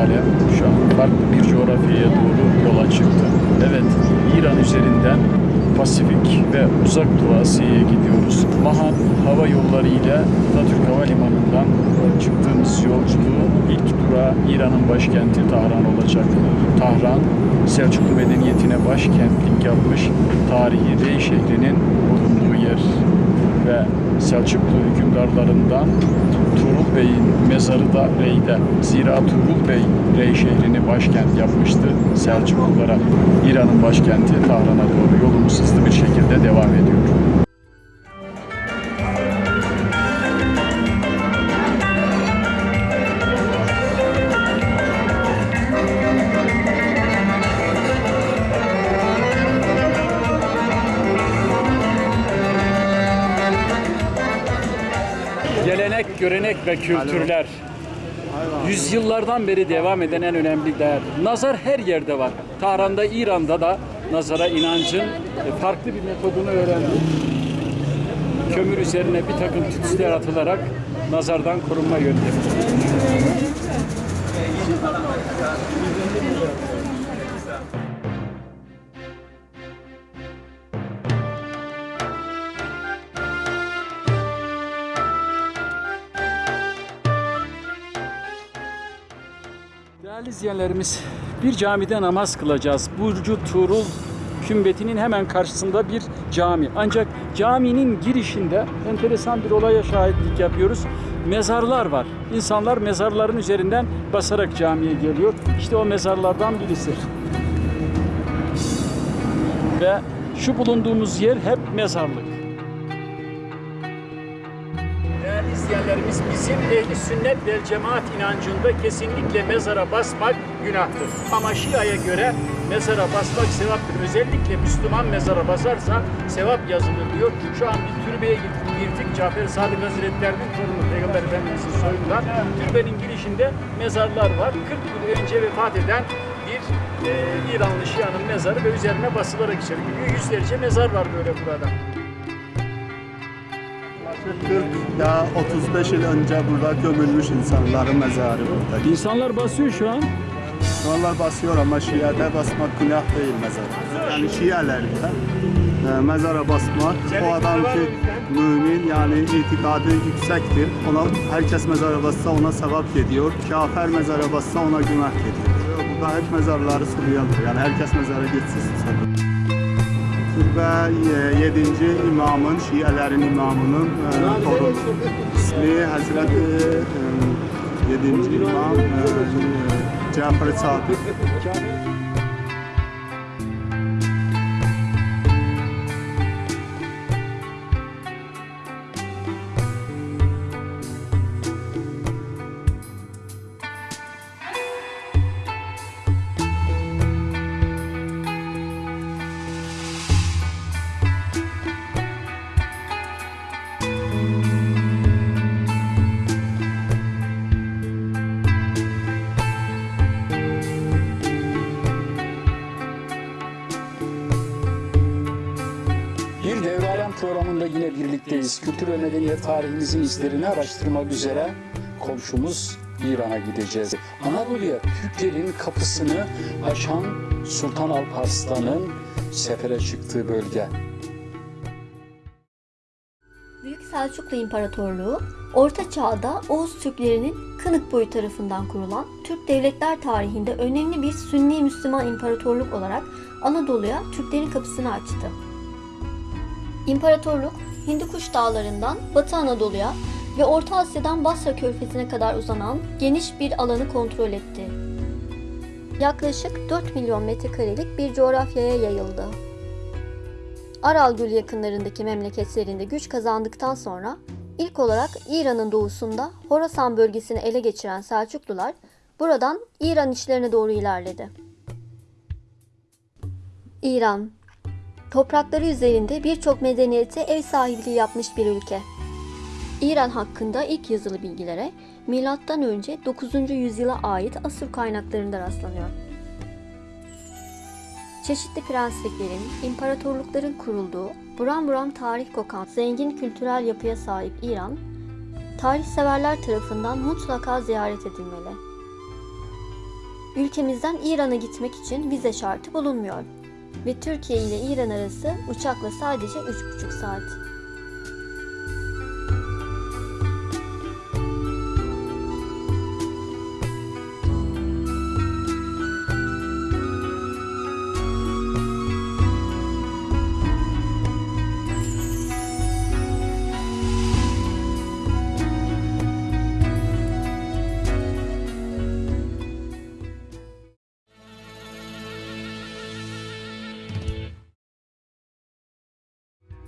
devralem şu an farklı bir coğrafyaya doğru yola çıktı. Evet, İran üzerinden Pasifik ve Uzak Doğu Asya'ya gidiyoruz. Mahan Hava Yolları ile Atatürk Havalimanı'ndan çıktığımız yolculuğu ilk durağı İran'ın başkenti Tahran olacak. Tahran, Selçuklu medeniyetine başkentlik yapmış tarihi Rey şehrinin bulunduğu yer ve Selçuklu hükümdarlarından Tuğrul Bey'in mezarı da Rey'de. Zira Tuğrul Bey Rey şehrini başkent yapmıştı Selçuklulara. İran'ın başkenti Tahran'a doğru yolumuz hızlı bir şekilde devam ediyor. Gelenek, görenek ve kültürler. Yüzyıllardan beri devam eden en önemli değer. Nazar her yerde var. Tahran'da, İran'da da nazara inancın e, farklı bir metodunu öğrendik. Kömür üzerine bir takım tütsüler atılarak nazardan korunma yöntemi. İzleyenlerimiz, bir camide namaz kılacağız. Burcu Tuğrul kümbetinin hemen karşısında bir cami. Ancak caminin girişinde enteresan bir olaya şahitlik yapıyoruz. Mezarlar var. İnsanlar mezarların üzerinden basarak camiye geliyor. İşte o mezarlardan birisi. Ve şu bulunduğumuz yer hep mezarlık. İzleyenlerimiz bizim ehli sünnet ve cemaat inancında kesinlikle mezara basmak günahtır. Ama Şia'ya göre mezara basmak sevaptır. Özellikle Müslüman mezara basarsa sevap yazılır diyor. Şu an bir türbeye girdik. Cafer Sadık Hazretleri'nin torunu Peygamber Efendimiz'in soyundan. Türbenin girişinde mezarlar var. 40 yıl önce vefat eden bir e, İranlı Şia'nın mezarı ve üzerine basılarak içeri giriyor. Yüzlerce mezar var böyle burada. 40 ya 35 yıl önce burada gömülmüş insanların mezarı burada. İnsanlar basıyor şu an. Onlar basıyor ama Şia'da basmak günah değil mezara. Yani Şialerden e, mezara basmak o adam ki mümin yani itikadı yüksektir. Ona herkes mezara bassa ona sevap geliyor. Kafir mezara bassa ona günah geliyor. Burada hep mezarları sulayalım. Yani herkes mezara gitsin və 7-ci imamın, şiələrin imamının e, toru ismi Həzrət e, e, 7-ci imam Cəfər Sadiq. Programında yine birlikteyiz. Kültür ve medeniyet tarihimizin izlerini araştırmak üzere komşumuz İran'a gideceğiz. Anadolu'ya Türklerin kapısını açan Sultan Alparslan'ın sefere çıktığı bölge. Büyük Selçuklu İmparatorluğu, Orta Çağ'da Oğuz Türklerinin Kınık boyu tarafından kurulan Türk devletler tarihinde önemli bir Sünni Müslüman imparatorluk olarak Anadolu'ya Türklerin kapısını açtı. İmparatorluk, Hindikuş dağlarından Batı Anadolu'ya ve Orta Asya'dan Basra körfezine kadar uzanan geniş bir alanı kontrol etti. Yaklaşık 4 milyon metrekarelik bir coğrafyaya yayıldı. Aral Gölü yakınlarındaki memleketlerinde güç kazandıktan sonra ilk olarak İran'ın doğusunda Horasan bölgesini ele geçiren Selçuklular buradan İran içlerine doğru ilerledi. İran, toprakları üzerinde birçok medeniyete ev sahipliği yapmış bir ülke. İran hakkında ilk yazılı bilgilere M.Ö. 9. yüzyıla ait Asur kaynaklarında rastlanıyor. Çeşitli prensliklerin, imparatorlukların kurulduğu, buram buram tarih kokan, zengin kültürel yapıya sahip İran, tarihseverler tarafından mutlaka ziyaret edilmeli. Ülkemizden İran'a gitmek için vize şartı bulunmuyor ve Türkiye ile İran arası uçakla sadece 3,5 saat.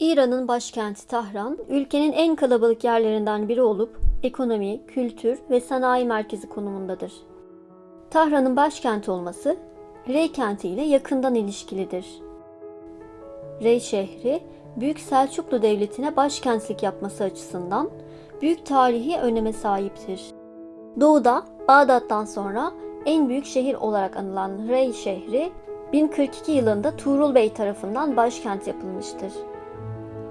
İran'ın başkenti Tahran, ülkenin en kalabalık yerlerinden biri olup ekonomi, kültür ve sanayi merkezi konumundadır. Tahran'ın başkent olması, Rey kenti ile yakından ilişkilidir. Rey şehri, Büyük Selçuklu Devleti'ne başkentlik yapması açısından büyük tarihi öneme sahiptir. Doğuda, Bağdat'tan sonra en büyük şehir olarak anılan Rey şehri, 1042 yılında Tuğrul Bey tarafından başkent yapılmıştır.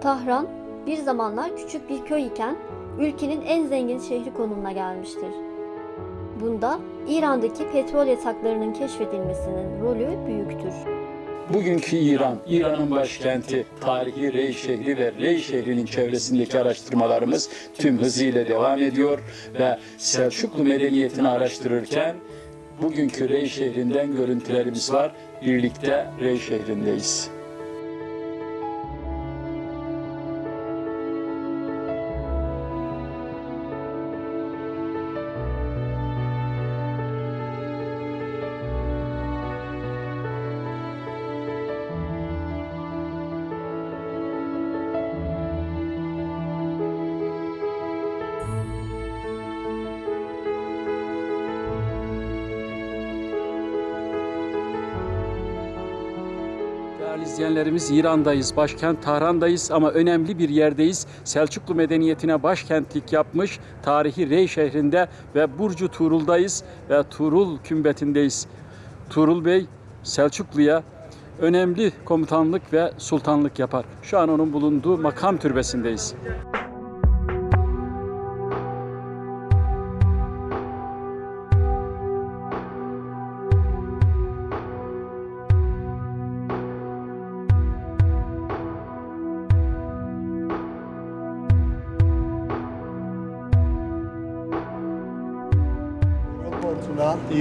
Tahran bir zamanlar küçük bir köy iken ülkenin en zengin şehri konumuna gelmiştir. Bunda İran'daki petrol yataklarının keşfedilmesinin rolü büyüktür. Bugünkü İran, İran'ın başkenti, tarihi Rey şehri ve Rey şehrinin çevresindeki araştırmalarımız tüm hızıyla devam ediyor ve Selçuklu medeniyetini araştırırken bugünkü Rey şehrinden görüntülerimiz var. Birlikte Rey şehrindeyiz. Değerli izleyenlerimiz İran'dayız, başkent Tahran'dayız ama önemli bir yerdeyiz. Selçuklu medeniyetine başkentlik yapmış tarihi Rey şehrinde ve Burcu Tuğrul'dayız ve Tuğrul kümbetindeyiz. Tuğrul Bey Selçuklu'ya önemli komutanlık ve sultanlık yapar. Şu an onun bulunduğu makam türbesindeyiz.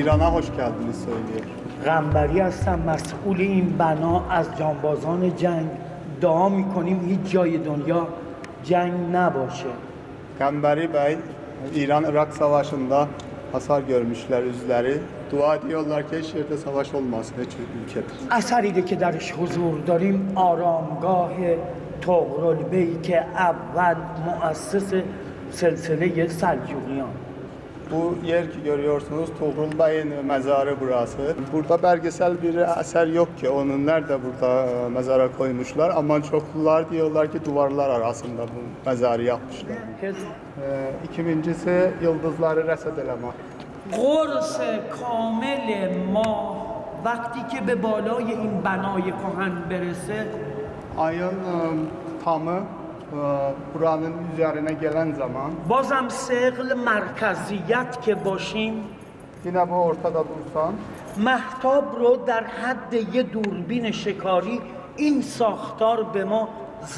ایران ها خوش کرد بلی سایلیه. غنبری هستم مسئول این بنا از جانبازان جنگ. دعا می‌کنیم هیچ جای دنیا جنگ نباشه. غنبری بای ایران ارق سواشن دا حسار گرمش لر از لر دعا دیال لر که شیر دا سواش اولماس به چه ملکه دا اثری که درش حضور داریم آرامگاه تغرال بی که اول مؤسس سلسله سلجوگیان Bu yer ki görüyorsunuz Tuğrul Bey'in mezarı burası. Burada belgesel bir eser yok ki onun nerede burada e, mezara koymuşlar ama çoklular diyorlar ki duvarlar arasında bu mezarı yapmışlar. حزب Ee, ikincisi yıldızları reset elemek. قرص کامل ماه وقتی که به بالای این بنای کهن برسه Ayın e, tamı e, buranın üzerine gelen zaman بازم سقل مرکزیت که باشیم yine bu ortada dursan محتاب رو در حد یه دوربین شکاری این ساختار به ما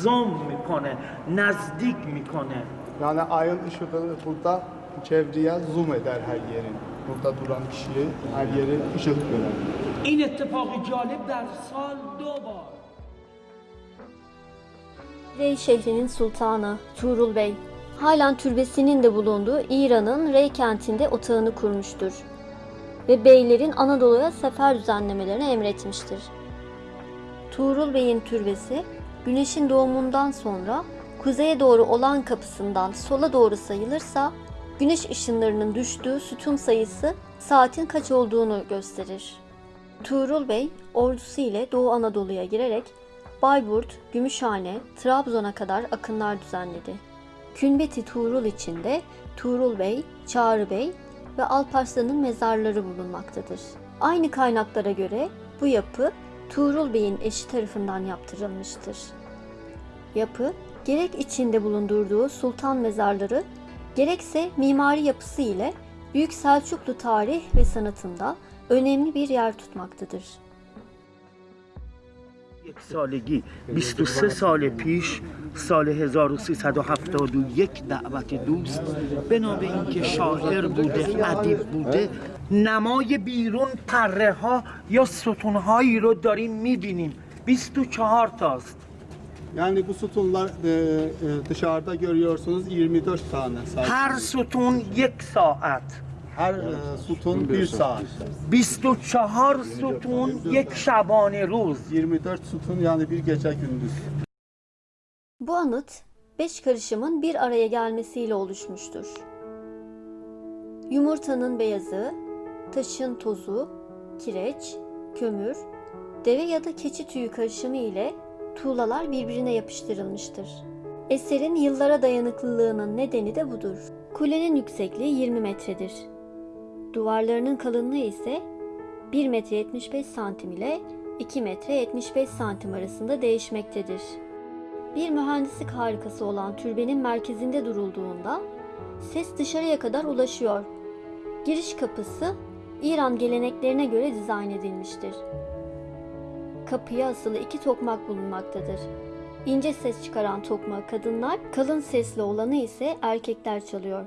زوم می‌کنه نزدیک می‌کنه yani ayın ışığı burada çevreye zoom eder her yerin. Burada duran kişiyi her yeri ışık görer. این اتفاق جالب در سال دو بار Rey şehrinin sultanı Tuğrul Bey, halen türbesinin de bulunduğu İran'ın Rey kentinde otağını kurmuştur ve beylerin Anadolu'ya sefer düzenlemelerini emretmiştir. Tuğrul Bey'in türbesi, güneşin doğumundan sonra kuzeye doğru olan kapısından sola doğru sayılırsa, güneş ışınlarının düştüğü sütun sayısı saatin kaç olduğunu gösterir. Tuğrul Bey ordusu ile Doğu Anadolu'ya girerek Bayburt, Gümüşhane, Trabzon'a kadar akınlar düzenledi. Künbeti Tuğrul içinde Tuğrul Bey, Çağrı Bey ve Alparslan'ın mezarları bulunmaktadır. Aynı kaynaklara göre bu yapı Tuğrul Bey'in eşi tarafından yaptırılmıştır. Yapı gerek içinde bulundurduğu sultan mezarları gerekse mimari yapısı ile Büyük Selçuklu tarih ve sanatında önemli bir yer tutmaktadır. یک سالگی 23 سال پیش سال 1371 دعوت دوست به اینکه شاعر بوده ادیب بوده نمای بیرون پره ها یا ستون هایی رو داریم می‌بینیم 24 تاست Yani bu sütunlar e, dışarıda görüyorsunuz 24 tane. Sadece. هر ستون یک ساعت Her e, sütun bir saat. 24 ستون یک شبانه روز 24 sütun yani bir gece gündüz. Bu anıt beş karışımın bir araya gelmesiyle oluşmuştur. Yumurtanın beyazı, taşın tozu, kireç, kömür, deve ya da keçi tüyü karışımı ile tuğlalar birbirine yapıştırılmıştır. Eserin yıllara dayanıklılığının nedeni de budur. Kulenin yüksekliği 20 metredir. Duvarlarının kalınlığı ise 1 metre 75 santim ile 2 metre 75 santim arasında değişmektedir. Bir mühendislik harikası olan türbenin merkezinde durulduğunda ses dışarıya kadar ulaşıyor. Giriş kapısı İran geleneklerine göre dizayn edilmiştir. Kapıya asılı iki tokmak bulunmaktadır. İnce ses çıkaran tokmağı kadınlar, kalın sesli olanı ise erkekler çalıyor.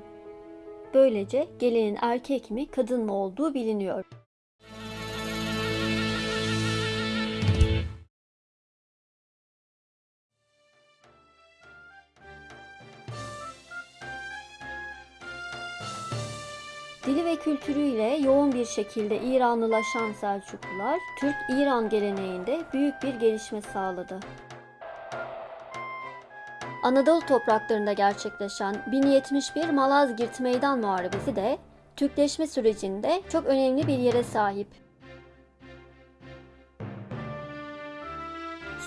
Böylece gelenin erkek mi kadın mı olduğu biliniyor. Dili ve kültürüyle yoğun bir şekilde İranlılaşan Selçuklular, Türk-İran geleneğinde büyük bir gelişme sağladı. Anadolu topraklarında gerçekleşen 1071 Malazgirt Meydan Muharebesi de Türkleşme sürecinde çok önemli bir yere sahip.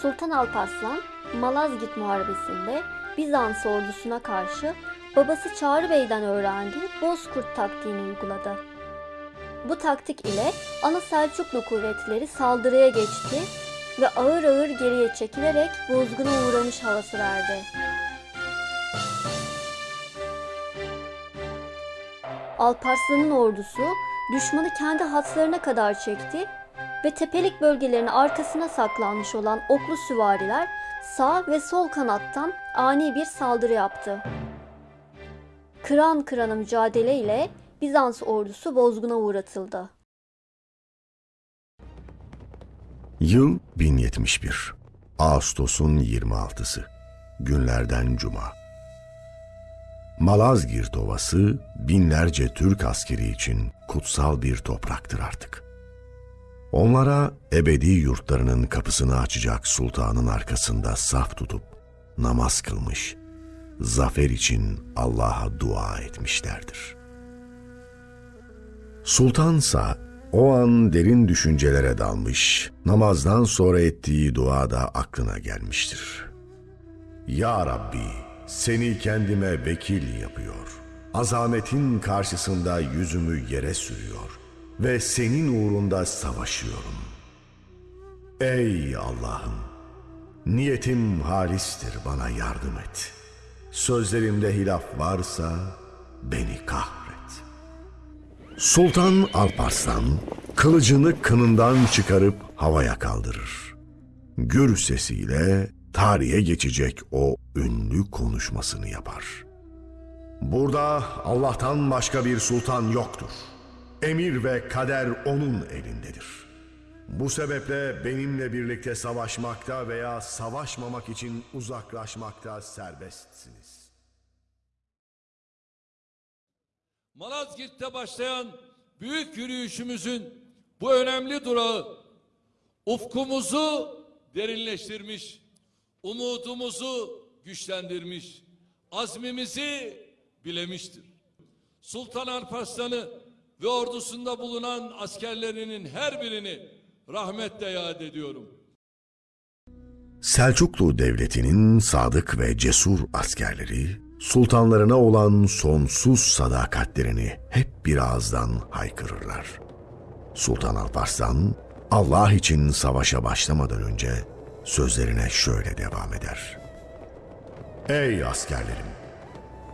Sultan Alparslan, Malazgirt Muharebesi'nde Bizans ordusuna karşı babası Çağrı Bey'den öğrendiği Bozkurt taktiğini uyguladı. Bu taktik ile ana Selçuklu kuvvetleri saldırıya geçti ve ağır ağır geriye çekilerek bozguna uğramış havası verdi. Alparslan'ın ordusu düşmanı kendi hatlarına kadar çekti ve tepelik bölgelerin arkasına saklanmış olan oklu süvariler sağ ve sol kanattan ani bir saldırı yaptı. Kıran kırana mücadele ile Bizans ordusu bozguna uğratıldı. Yıl 1071. Ağustos'un 26'sı. Günlerden cuma. Malazgirt Ovası binlerce Türk askeri için kutsal bir topraktır artık. Onlara ebedi yurtlarının kapısını açacak sultanın arkasında saf tutup namaz kılmış, zafer için Allah'a dua etmişlerdir. Sultansa o an derin düşüncelere dalmış, namazdan sonra ettiği dua da aklına gelmiştir. Ya Rabbi, seni kendime vekil yapıyor. Azametin karşısında yüzümü yere sürüyor ve senin uğrunda savaşıyorum. Ey Allah'ım, niyetim halistir bana yardım et. Sözlerimde hilaf varsa beni kahret. Sultan Alparslan kılıcını kınından çıkarıp havaya kaldırır. Gür sesiyle tarihe geçecek o ünlü konuşmasını yapar. Burada Allah'tan başka bir sultan yoktur. Emir ve kader onun elindedir. Bu sebeple benimle birlikte savaşmakta veya savaşmamak için uzaklaşmakta serbestsiniz. Malazgirt'te başlayan büyük yürüyüşümüzün bu önemli durağı ufkumuzu derinleştirmiş, umudumuzu güçlendirmiş, azmimizi bilemiştir. Sultan Alparslan'ı ve ordusunda bulunan askerlerinin her birini rahmetle yad ediyorum. Selçuklu Devleti'nin sadık ve cesur askerleri, sultanlarına olan sonsuz sadakatlerini hep bir ağızdan haykırırlar. Sultan Alparslan, Allah için savaşa başlamadan önce sözlerine şöyle devam eder. Ey askerlerim!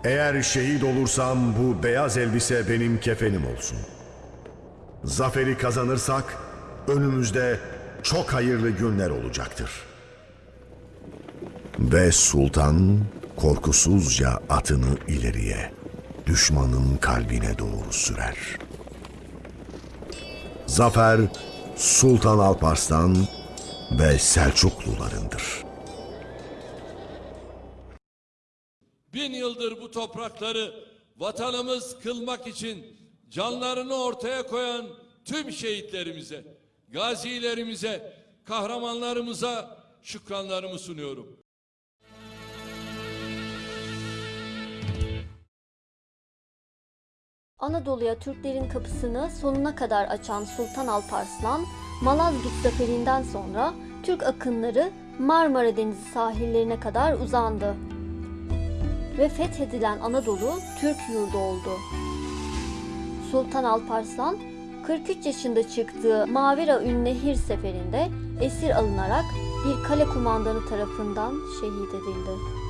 Eğer şehit olursam bu beyaz elbise benim kefenim olsun. Zaferi kazanırsak önümüzde çok hayırlı günler olacaktır. Ve sultan korkusuzca atını ileriye, düşmanın kalbine doğru sürer. Zafer Sultan Alparslan ve Selçuklularındır. Bin yıldır bu toprakları vatanımız kılmak için canlarını ortaya koyan tüm şehitlerimize, gazilerimize, kahramanlarımıza şükranlarımı sunuyorum. Anadolu'ya Türklerin kapısını sonuna kadar açan Sultan Alparslan, Malazgirt zaferinden sonra Türk akınları Marmara Denizi sahillerine kadar uzandı. Ve fethedilen Anadolu Türk yurdu oldu. Sultan Alparslan 43 yaşında çıktığı Mavera Ünnehir seferinde esir alınarak bir kale kumandanı tarafından şehit edildi.